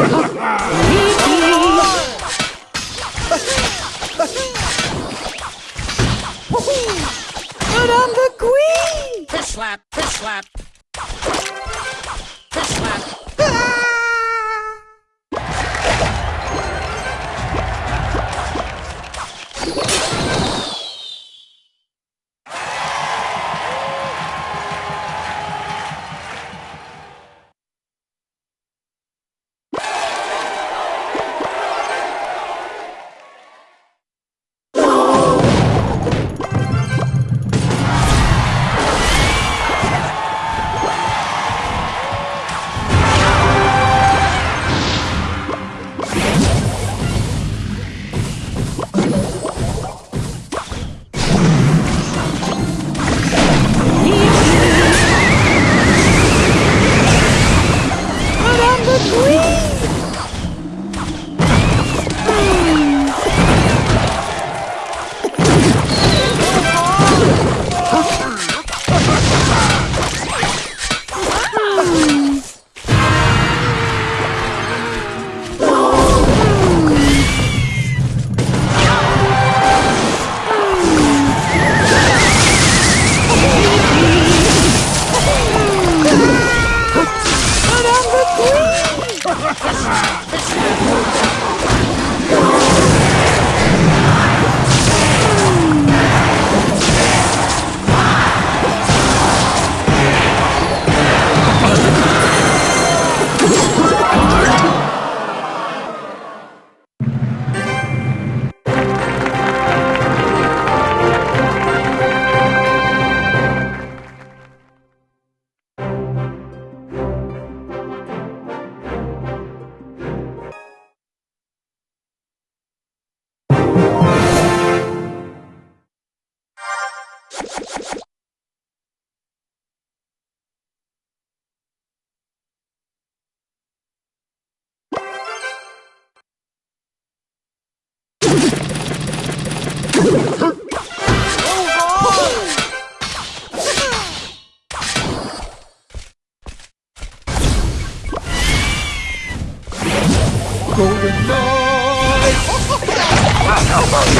Put on the green. Fish slap, fish slap. Come on.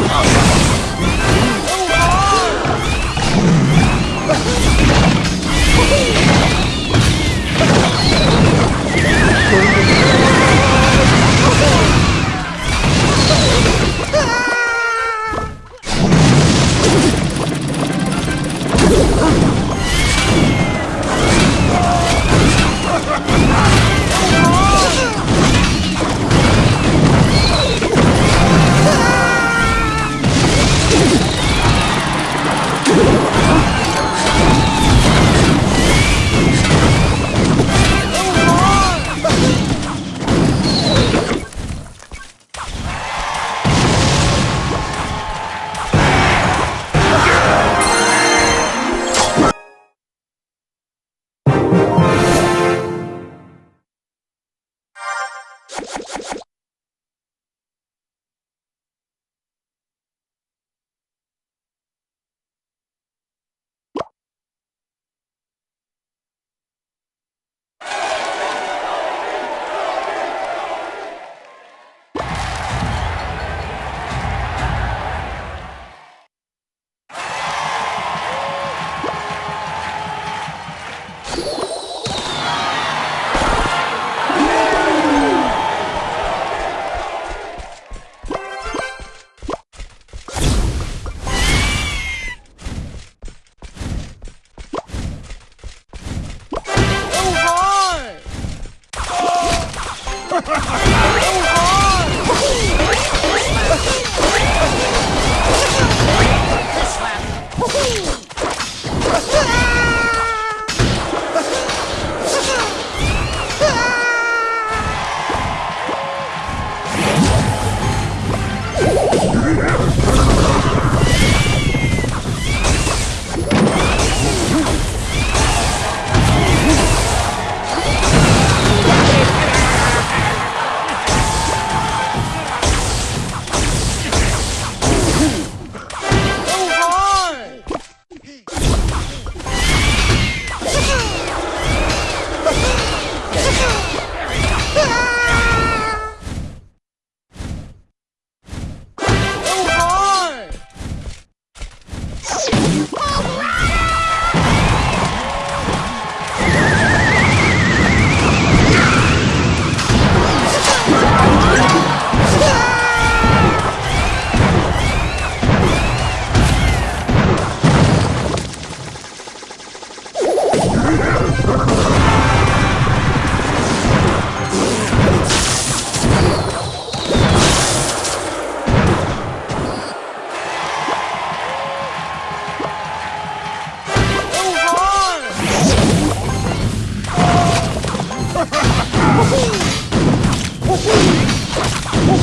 Oh!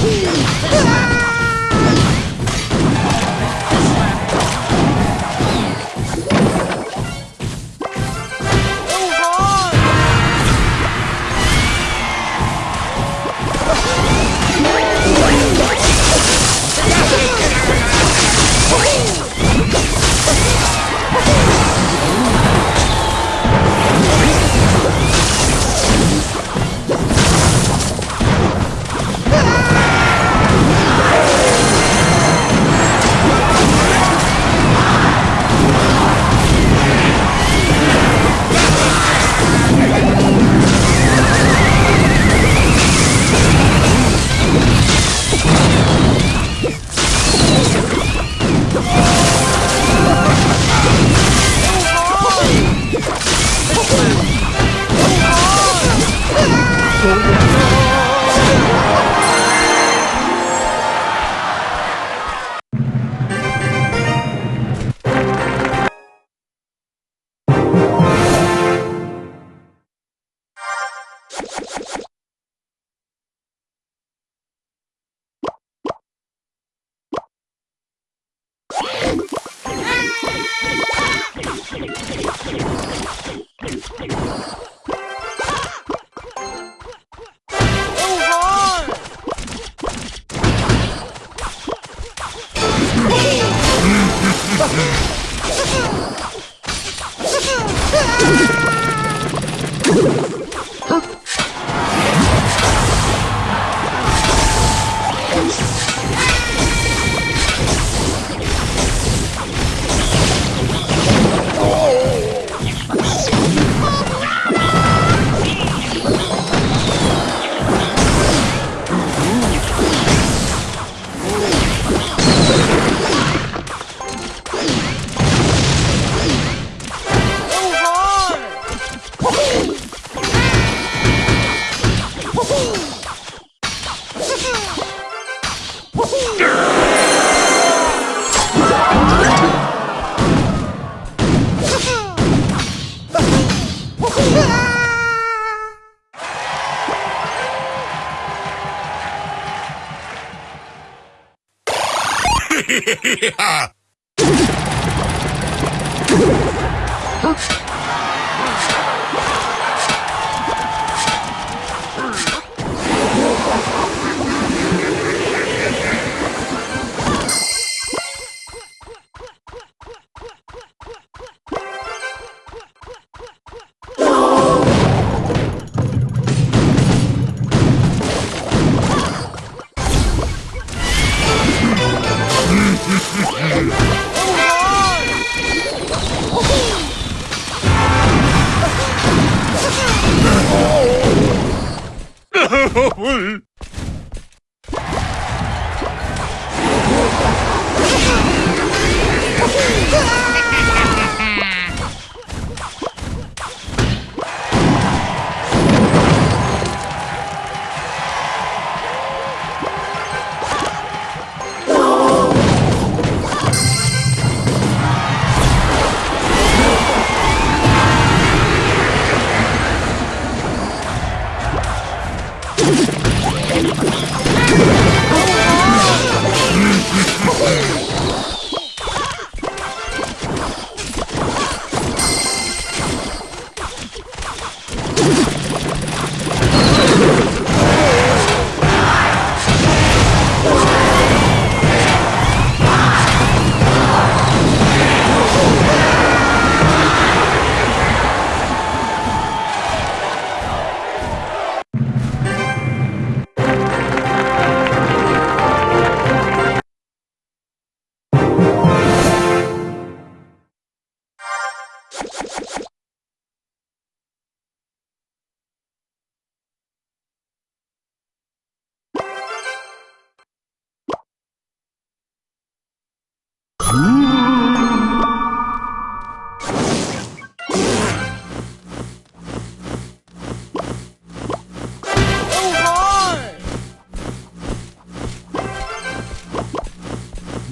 Ah!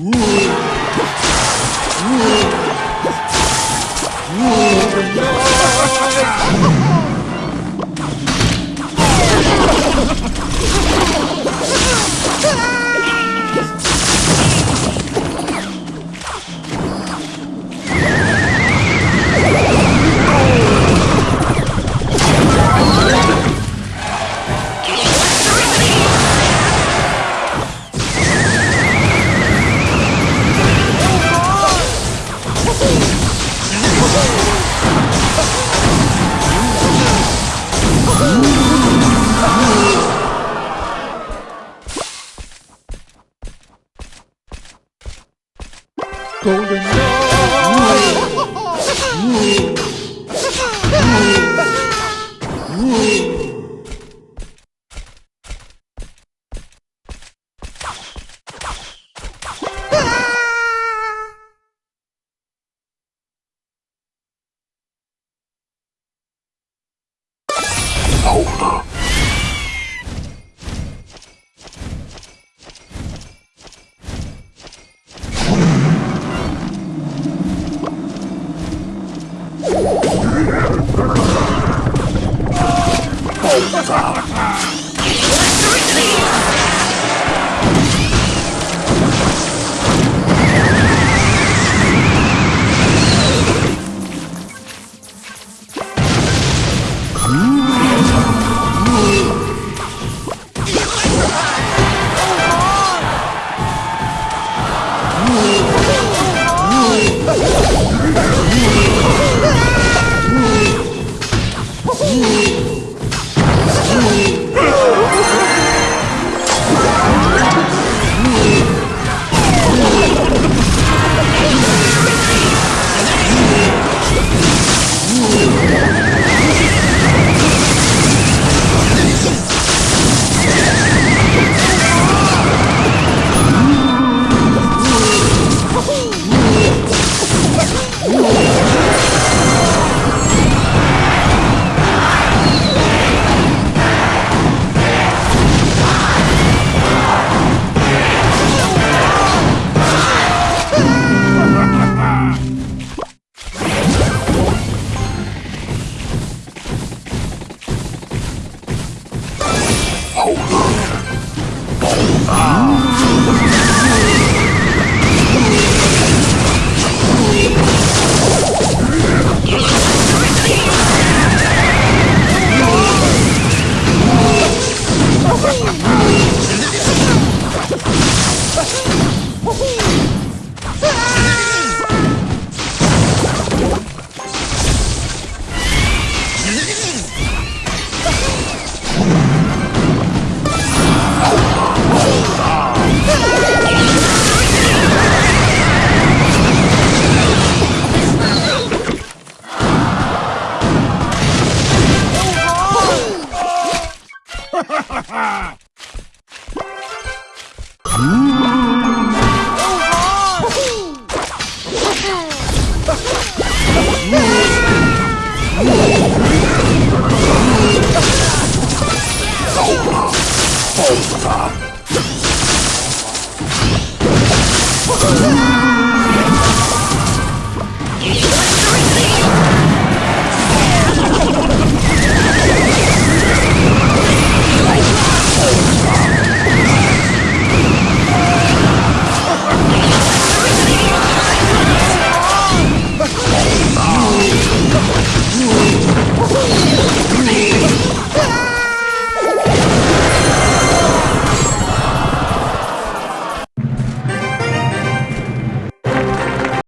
Nice!